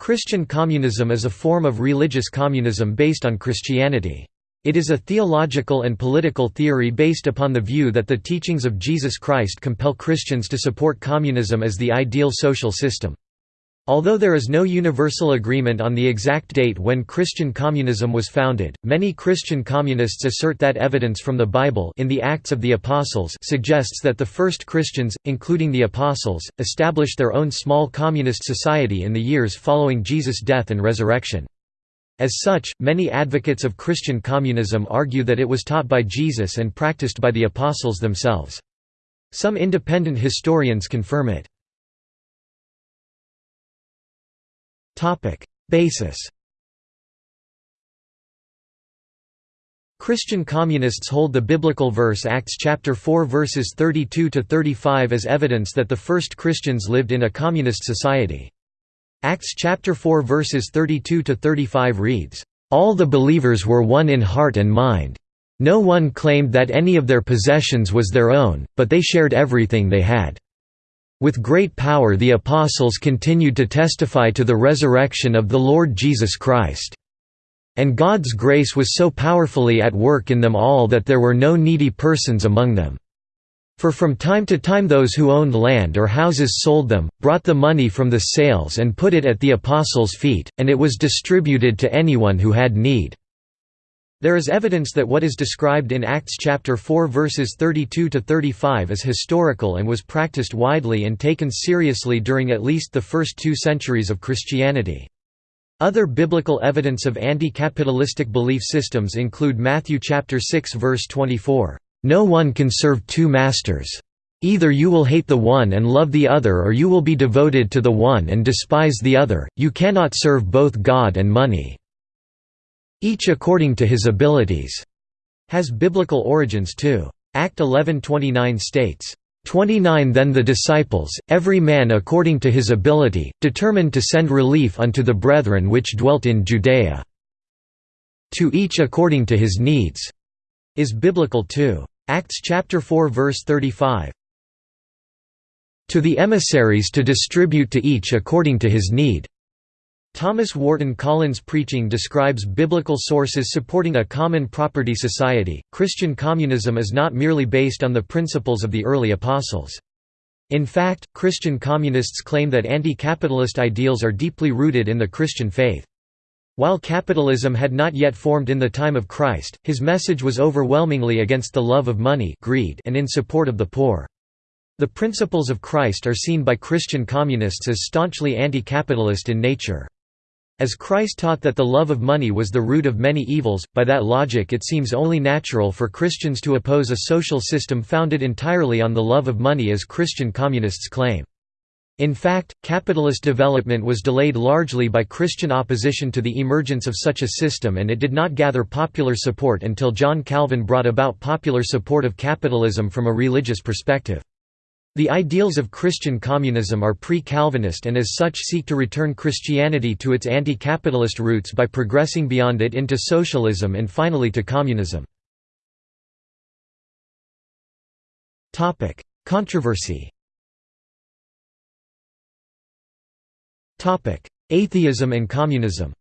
Christian communism is a form of religious communism based on Christianity. It is a theological and political theory based upon the view that the teachings of Jesus Christ compel Christians to support communism as the ideal social system. Although there is no universal agreement on the exact date when Christian communism was founded, many Christian communists assert that evidence from the Bible in the Acts of the Apostles suggests that the first Christians, including the Apostles, established their own small communist society in the years following Jesus' death and resurrection. As such, many advocates of Christian communism argue that it was taught by Jesus and practiced by the Apostles themselves. Some independent historians confirm it. Basis Christian communists hold the biblical verse Acts chapter 4 verses 32 to 35 as evidence that the first Christians lived in a communist society. Acts chapter 4 verses 32 to 35 reads, "All the believers were one in heart and mind. No one claimed that any of their possessions was their own, but they shared everything they had." With great power the apostles continued to testify to the resurrection of the Lord Jesus Christ. And God's grace was so powerfully at work in them all that there were no needy persons among them. For from time to time those who owned land or houses sold them, brought the money from the sales and put it at the apostles' feet, and it was distributed to anyone who had need. There is evidence that what is described in Acts chapter 4 verses 32 to 35 is historical and was practiced widely and taken seriously during at least the first two centuries of Christianity. Other biblical evidence of anti-capitalistic belief systems include Matthew chapter 6 verse 24, "No one can serve two masters. Either you will hate the one and love the other or you will be devoted to the one and despise the other. You cannot serve both God and money." Each according to his abilities, has biblical origins too. Act 11:29 states, 29 Then the disciples, every man according to his ability, determined to send relief unto the brethren which dwelt in Judea. To each according to his needs, is biblical too. Acts chapter 4 verse 35. To the emissaries to distribute to each according to his need. Thomas Wharton Collins' preaching describes biblical sources supporting a common property society. Christian communism is not merely based on the principles of the early apostles. In fact, Christian communists claim that anti-capitalist ideals are deeply rooted in the Christian faith. While capitalism had not yet formed in the time of Christ, his message was overwhelmingly against the love of money greed and in support of the poor. The principles of Christ are seen by Christian communists as staunchly anti-capitalist in nature. As Christ taught that the love of money was the root of many evils, by that logic it seems only natural for Christians to oppose a social system founded entirely on the love of money as Christian communists claim. In fact, capitalist development was delayed largely by Christian opposition to the emergence of such a system and it did not gather popular support until John Calvin brought about popular support of capitalism from a religious perspective. The ideals of Christian communism are pre-Calvinist and as such seek to return Christianity to its anti-capitalist roots by progressing beyond it into socialism and finally to communism. Controversy Atheism and communism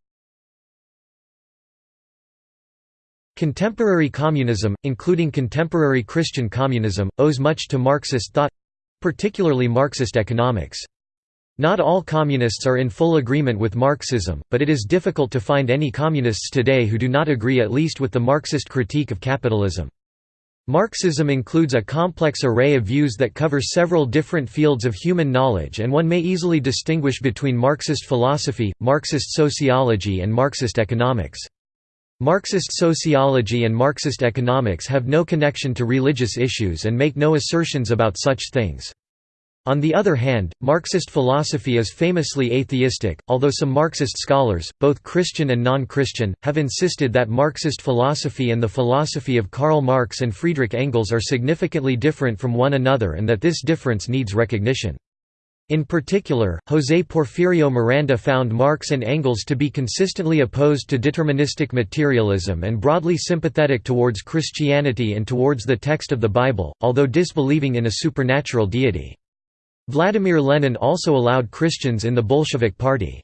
Contemporary communism, including contemporary Christian communism, owes much to Marxist thought particularly Marxist economics. Not all communists are in full agreement with Marxism, but it is difficult to find any communists today who do not agree at least with the Marxist critique of capitalism. Marxism includes a complex array of views that cover several different fields of human knowledge and one may easily distinguish between Marxist philosophy, Marxist sociology and Marxist economics. Marxist sociology and Marxist economics have no connection to religious issues and make no assertions about such things. On the other hand, Marxist philosophy is famously atheistic, although some Marxist scholars, both Christian and non-Christian, have insisted that Marxist philosophy and the philosophy of Karl Marx and Friedrich Engels are significantly different from one another and that this difference needs recognition. In particular, José Porfirio Miranda found Marx and Engels to be consistently opposed to deterministic materialism and broadly sympathetic towards Christianity and towards the text of the Bible, although disbelieving in a supernatural deity. Vladimir Lenin also allowed Christians in the Bolshevik Party.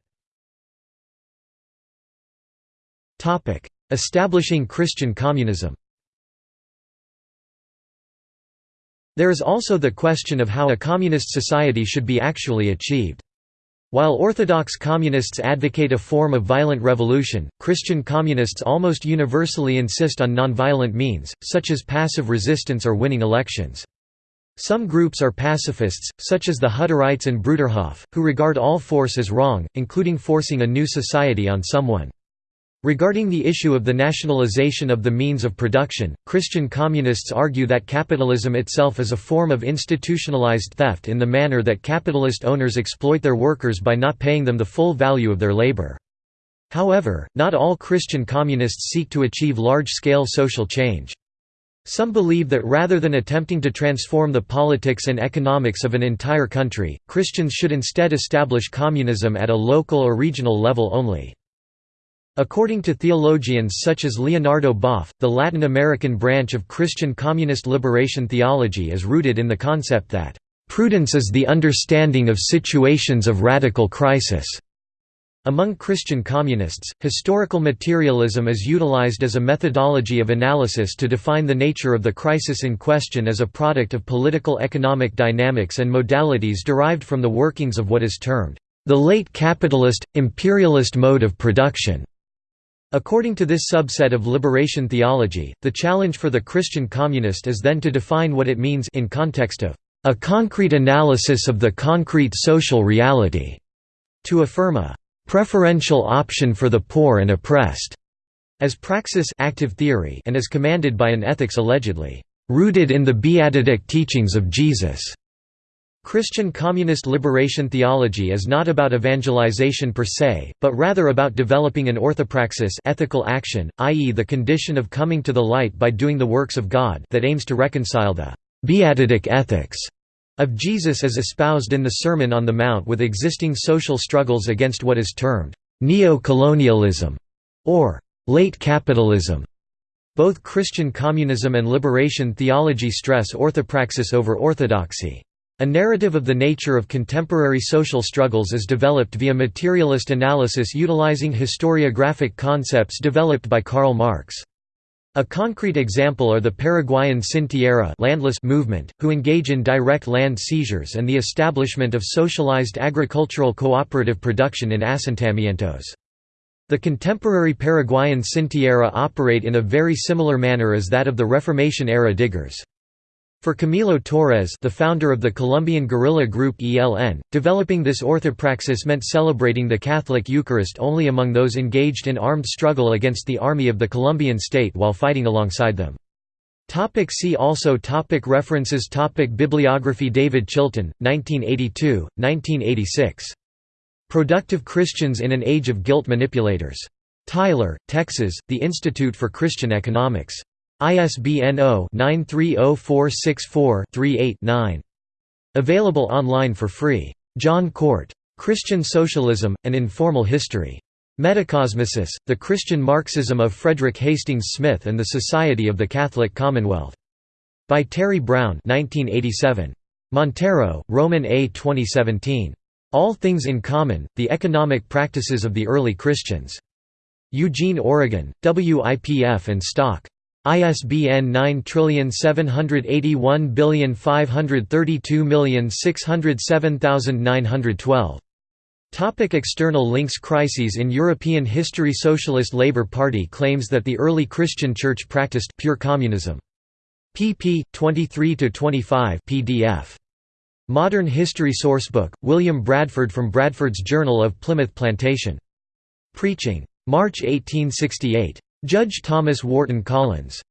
Establishing Christian communism There is also the question of how a communist society should be actually achieved. While Orthodox communists advocate a form of violent revolution, Christian communists almost universally insist on nonviolent means, such as passive resistance or winning elections. Some groups are pacifists, such as the Hutterites and Bruderhof, who regard all force as wrong, including forcing a new society on someone. Regarding the issue of the nationalization of the means of production, Christian communists argue that capitalism itself is a form of institutionalized theft in the manner that capitalist owners exploit their workers by not paying them the full value of their labor. However, not all Christian communists seek to achieve large-scale social change. Some believe that rather than attempting to transform the politics and economics of an entire country, Christians should instead establish communism at a local or regional level only. According to theologians such as Leonardo Boff, the Latin American branch of Christian communist liberation theology is rooted in the concept that, "...prudence is the understanding of situations of radical crisis." Among Christian communists, historical materialism is utilized as a methodology of analysis to define the nature of the crisis in question as a product of political economic dynamics and modalities derived from the workings of what is termed, "...the late capitalist, imperialist mode of production." According to this subset of liberation theology, the challenge for the Christian communist is then to define what it means in context of a concrete analysis of the concrete social reality, to affirm a preferential option for the poor and oppressed, as praxis active theory and as commanded by an ethics allegedly rooted in the beatific teachings of Jesus. Christian communist liberation theology is not about evangelization per se, but rather about developing an orthopraxis ethical action, i.e. the condition of coming to the light by doing the works of God that aims to reconcile the «beatific ethics» of Jesus as espoused in the Sermon on the Mount with existing social struggles against what is termed «neo-colonialism» or «late capitalism». Both Christian communism and liberation theology stress orthopraxis over orthodoxy. A narrative of the nature of contemporary social struggles is developed via materialist analysis utilizing historiographic concepts developed by Karl Marx. A concrete example are the Paraguayan Sin Tierra landless movement, who engage in direct land seizures and the establishment of socialized agricultural cooperative production in asentamientos. The contemporary Paraguayan Sin Tierra operate in a very similar manner as that of the Reformation-era diggers. For Camilo Torres the founder of the Colombian guerrilla group ELN, developing this orthopraxis meant celebrating the Catholic Eucharist only among those engaged in armed struggle against the army of the Colombian state while fighting alongside them. Topic see also topic References topic Bibliography David Chilton, 1982, 1986. Productive Christians in an Age of Guilt Manipulators. Tyler, Texas, The Institute for Christian Economics. ISBN 0-930464-38-9. Available online for free. John Cort. Christian Socialism, An Informal History. Metacosmesis, The Christian Marxism of Frederick Hastings Smith and the Society of the Catholic Commonwealth. By Terry Brown 1987. Montero, Roman A. 2017. All Things in Common, The Economic Practices of the Early Christians. Eugene, Oregon, WIPF and Stock. ISBN 9781532607912. Topic external links Crises in European history Socialist Labour Party claims that the early Christian Church practiced pure communism. pp. 23–25 pdf. Modern History Sourcebook, William Bradford from Bradford's Journal of Plymouth Plantation. Preaching. March 1868. Judge Thomas Wharton Collins.